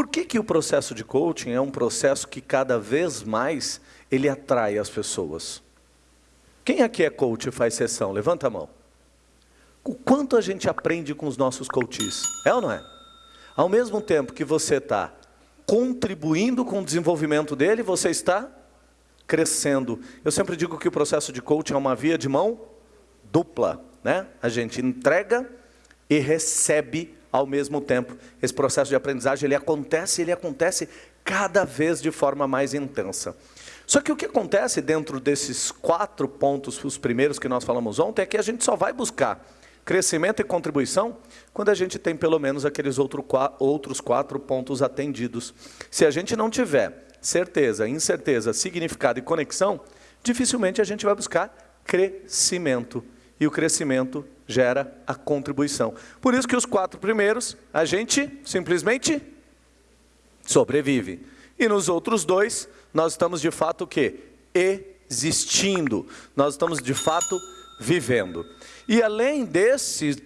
Por que, que o processo de coaching é um processo que cada vez mais ele atrai as pessoas? Quem aqui é coach e faz sessão? Levanta a mão. O quanto a gente aprende com os nossos coaches? É ou não é? Ao mesmo tempo que você está contribuindo com o desenvolvimento dele, você está crescendo. Eu sempre digo que o processo de coaching é uma via de mão dupla. Né? A gente entrega e recebe ao mesmo tempo. Esse processo de aprendizagem ele acontece, ele acontece cada vez de forma mais intensa. Só que o que acontece dentro desses quatro pontos, os primeiros que nós falamos ontem, é que a gente só vai buscar crescimento e contribuição quando a gente tem pelo menos aqueles outro, outros quatro pontos atendidos. Se a gente não tiver certeza, incerteza, significado e conexão, dificilmente a gente vai buscar crescimento. E o crescimento gera a contribuição. Por isso que os quatro primeiros, a gente simplesmente sobrevive. E nos outros dois, nós estamos de fato o quê? Existindo. Nós estamos de fato vivendo. E além desse,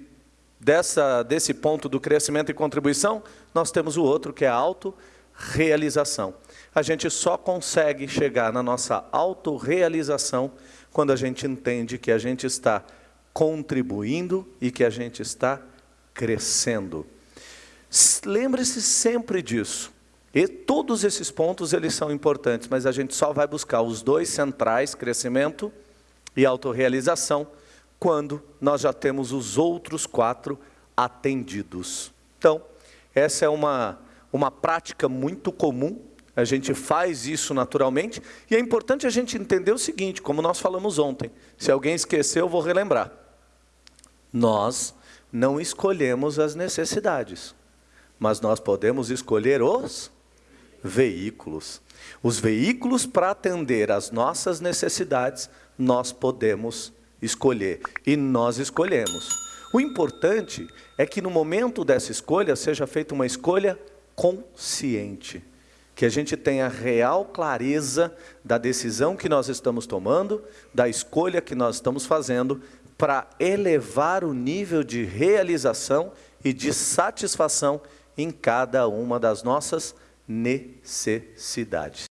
dessa, desse ponto do crescimento e contribuição, nós temos o outro que é a autorrealização. A gente só consegue chegar na nossa autorrealização quando a gente entende que a gente está contribuindo e que a gente está crescendo. Lembre-se sempre disso. E todos esses pontos eles são importantes, mas a gente só vai buscar os dois centrais, crescimento e autorrealização, quando nós já temos os outros quatro atendidos. Então, essa é uma, uma prática muito comum, a gente faz isso naturalmente, e é importante a gente entender o seguinte, como nós falamos ontem, se alguém esqueceu, eu vou relembrar. Nós não escolhemos as necessidades, mas nós podemos escolher os veículos. Os veículos para atender às nossas necessidades, nós podemos escolher. E nós escolhemos. O importante é que no momento dessa escolha seja feita uma escolha consciente. Que a gente tenha real clareza da decisão que nós estamos tomando, da escolha que nós estamos fazendo, para elevar o nível de realização e de satisfação em cada uma das nossas necessidades.